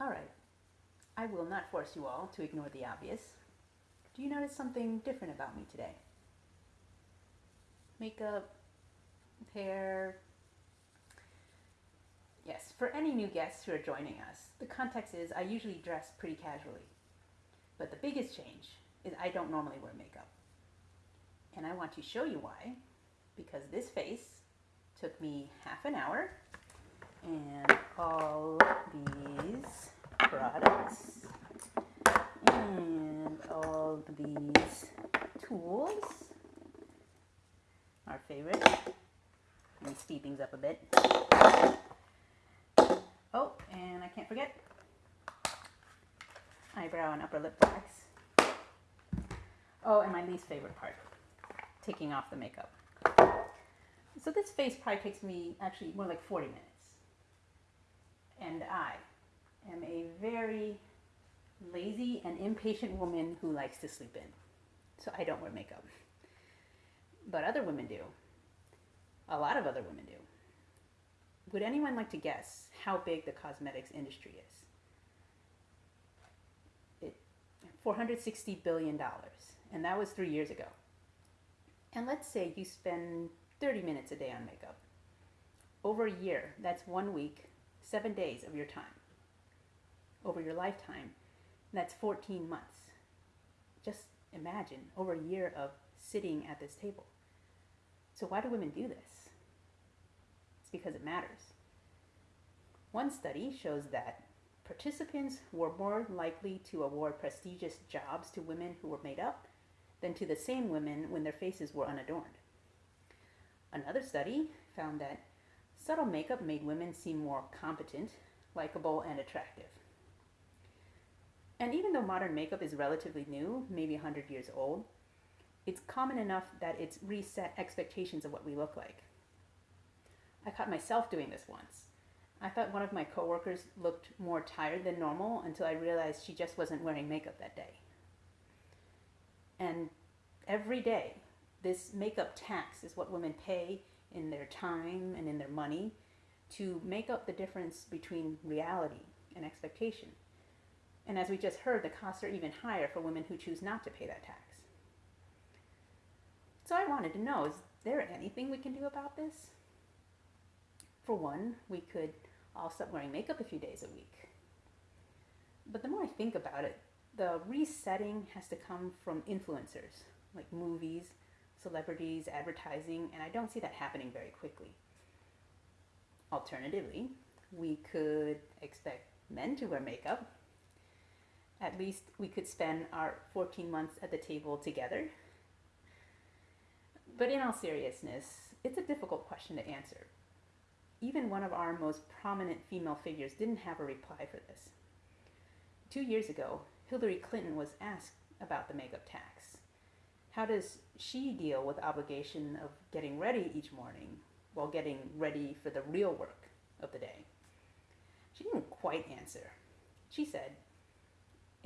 All right. I will not force you all to ignore the obvious. Do you notice something different about me today? Makeup, hair. Yes, for any new guests who are joining us, the context is I usually dress pretty casually. But the biggest change is I don't normally wear makeup. And I want to show you why, because this face took me half an hour and all these products. And all these tools. Our favorite. Let me speed things up a bit. Oh and I can't forget. Eyebrow and upper lip wax. Oh and my least favorite part. Taking off the makeup. So this face probably takes me actually more like 40 minutes and I am a very lazy and impatient woman who likes to sleep in. So I don't wear makeup. But other women do. A lot of other women do. Would anyone like to guess how big the cosmetics industry is? It, $460 billion. And that was three years ago. And let's say you spend 30 minutes a day on makeup. Over a year, that's one week, seven days of your time over your lifetime. That's 14 months. Just imagine over a year of sitting at this table. So, why do women do this? It's because it matters. One study shows that participants were more likely to award prestigious jobs to women who were made up than to the same women when their faces were unadorned. Another study found that subtle makeup made women seem more competent, likable, and attractive. And even though modern makeup is relatively new, maybe 100 years old, it's common enough that it's reset expectations of what we look like. I caught myself doing this once. I thought one of my coworkers looked more tired than normal until I realized she just wasn't wearing makeup that day. And every day, this makeup tax is what women pay in their time and in their money to make up the difference between reality and expectation. And as we just heard, the costs are even higher for women who choose not to pay that tax. So I wanted to know is there anything we can do about this? For one, we could all stop wearing makeup a few days a week. But the more I think about it, the resetting has to come from influencers like movies, celebrities, advertising, and I don't see that happening very quickly. Alternatively, we could expect men to wear makeup at least we could spend our 14 months at the table together. But in all seriousness, it's a difficult question to answer. Even one of our most prominent female figures didn't have a reply for this. Two years ago, Hillary Clinton was asked about the makeup tax. How does she deal with obligation of getting ready each morning while getting ready for the real work of the day? She didn't quite answer. She said,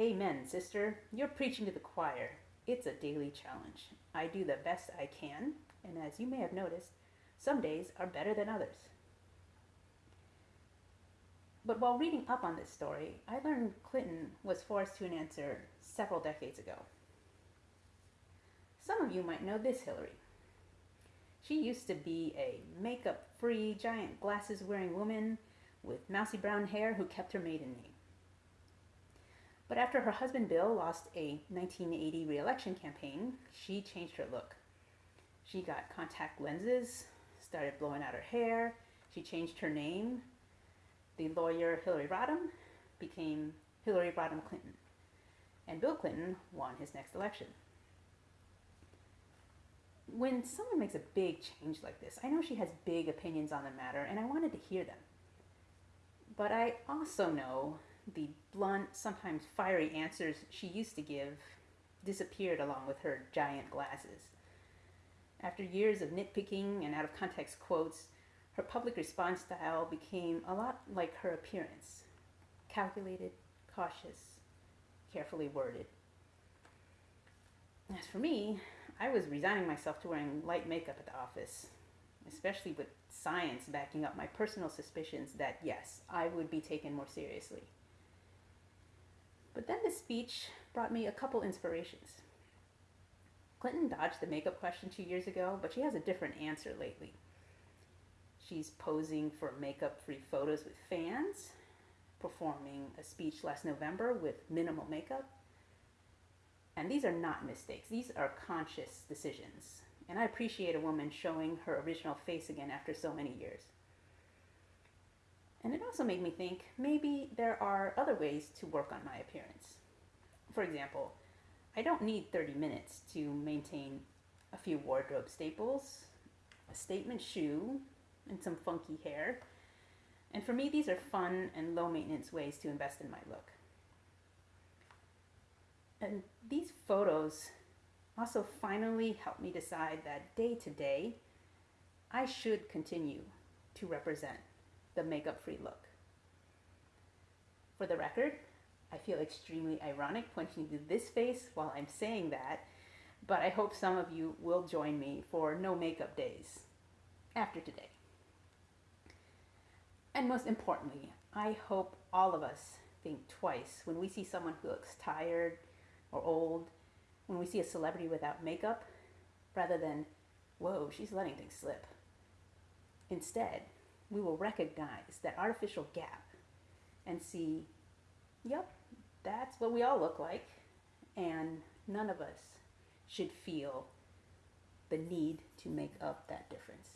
Amen, sister. You're preaching to the choir. It's a daily challenge. I do the best I can, and as you may have noticed, some days are better than others. But while reading up on this story, I learned Clinton was forced to an answer several decades ago. Some of you might know this Hillary. She used to be a makeup free, giant glasses wearing woman with mousy brown hair who kept her maiden name. But after her husband Bill lost a 1980 reelection campaign, she changed her look. She got contact lenses, started blowing out her hair, she changed her name. The lawyer Hillary Rodham became Hillary Rodham Clinton, and Bill Clinton won his next election. When someone makes a big change like this, I know she has big opinions on the matter, and I wanted to hear them. But I also know the blunt, sometimes fiery answers she used to give disappeared along with her giant glasses. After years of nitpicking and out of context quotes, her public response style became a lot like her appearance calculated, cautious, carefully worded. As for me, I was resigning myself to wearing light makeup at the office, especially with science backing up my personal suspicions that yes, I would be taken more seriously. But then this speech brought me a couple inspirations. Clinton dodged the makeup question two years ago, but she has a different answer lately. She's posing for makeup free photos with fans, performing a speech last November with minimal makeup. And these are not mistakes, these are conscious decisions. And I appreciate a woman showing her original face again after so many years. And it also made me think maybe there are other ways to work on my appearance. For example, I don't need 30 minutes to maintain a few wardrobe staples, a statement shoe, and some funky hair. And for me, these are fun and low maintenance ways to invest in my look. And these photos also finally helped me decide that day to day, I should continue to represent the makeup free look. For the record, I feel extremely ironic pointing to this face while I'm saying that, but I hope some of you will join me for no makeup days after today. And most importantly, I hope all of us think twice when we see someone who looks tired or old, when we see a celebrity without makeup, rather than, whoa, she's letting things slip. Instead, we will recognize that artificial gap and see, yep, that's what we all look like, and none of us should feel the need to make up that difference.